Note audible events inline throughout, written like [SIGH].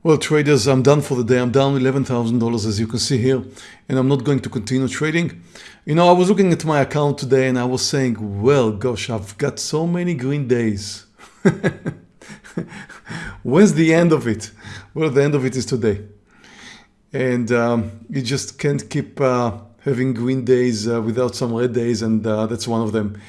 Well, traders, I'm done for the day. I'm down $11,000 as you can see here, and I'm not going to continue trading. You know, I was looking at my account today and I was saying, well, gosh, I've got so many green days. [LAUGHS] When's the end of it? Well, the end of it is today. And um, you just can't keep uh, having green days uh, without some red days, and uh, that's one of them.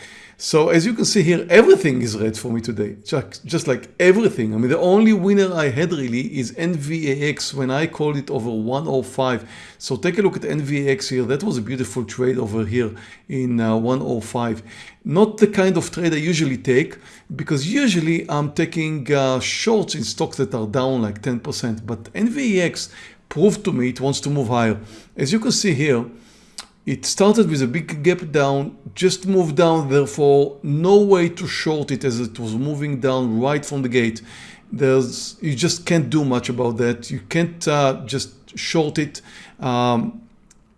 So as you can see here, everything is red for me today, just, just like everything. I mean, the only winner I had really is NVAX when I called it over 105. So take a look at NVAX here. That was a beautiful trade over here in uh, 105. Not the kind of trade I usually take because usually I'm taking uh, shorts in stocks that are down like 10%. But NVAX proved to me it wants to move higher. As you can see here, it started with a big gap down, just moved down, therefore no way to short it as it was moving down right from the gate. There's You just can't do much about that. You can't uh, just short it um,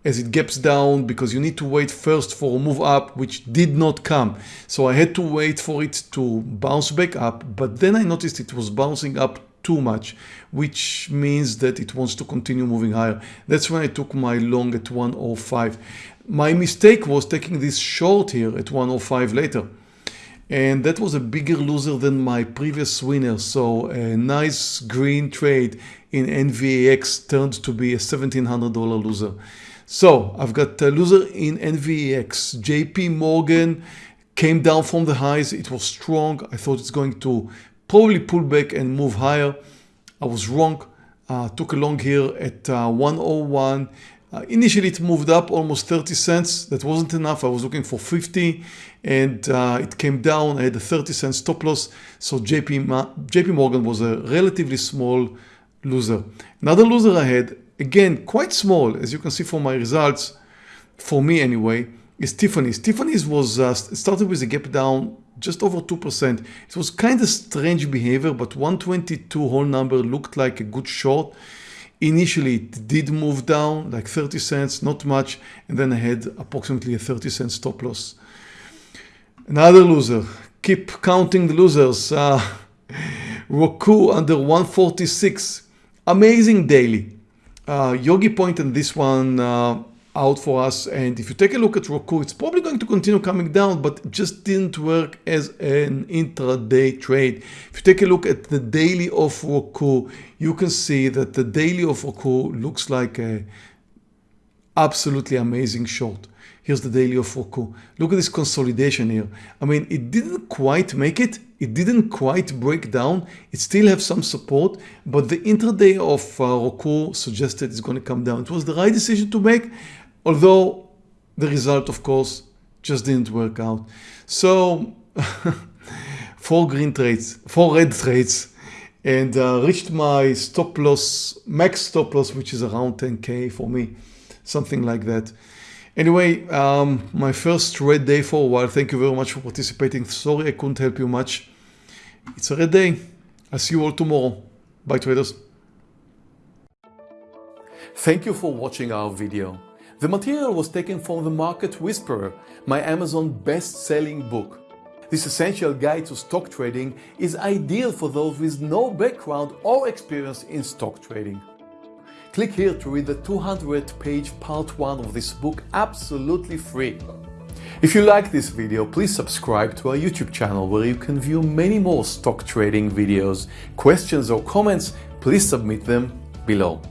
as it gaps down because you need to wait first for a move up which did not come. So I had to wait for it to bounce back up but then I noticed it was bouncing up too much, which means that it wants to continue moving higher. That's when I took my long at 105. My mistake was taking this short here at 105 later. And that was a bigger loser than my previous winner. So a nice green trade in NVAX turned to be a $1,700 loser. So I've got a loser in NVAX. JP Morgan came down from the highs. It was strong. I thought it's going to probably pull back and move higher. I was wrong. Uh, took a long here at uh, 101. Uh, initially it moved up almost 30 cents. That wasn't enough. I was looking for 50 and uh, it came down. I had a 30 cent stop loss. So JP, JP Morgan was a relatively small loser. Another loser I had, again, quite small, as you can see from my results, for me anyway, is Tiffany's. Tiffany's was uh, started with a gap down just over 2%. It was kind of strange behavior, but 122 whole number looked like a good short. Initially, it did move down like 30 cents, not much, and then I had approximately a 30 cent stop loss. Another loser, keep counting the losers. Uh, [LAUGHS] Roku under 146, amazing daily. Uh, Yogi Point and this one uh, out for us and if you take a look at Roku it's probably going to continue coming down but just didn't work as an intraday trade. If you take a look at the daily of Roku you can see that the daily of Roku looks like a absolutely amazing short. Here's the daily of Roku. Look at this consolidation here. I mean it didn't quite make it it didn't quite break down. It still have some support, but the intraday of uh, Roku suggested it's going to come down. It was the right decision to make although the result of course just didn't work out. So [LAUGHS] four green trades, four red trades and uh, reached my stop loss, max stop loss which is around 10k for me, something like that. Anyway, um, my first red day for a while. Thank you very much for participating. Sorry I couldn't help you much. It's a red day. I'll see you all tomorrow. Bye traders. Thank you for watching our video. The material was taken from The Market Whisperer, my Amazon best-selling book. This essential guide to stock trading is ideal for those with no background or experience in stock trading. Click here to read the 200 page part 1 of this book absolutely free. If you like this video, please subscribe to our YouTube channel where you can view many more stock trading videos. Questions or comments, please submit them below.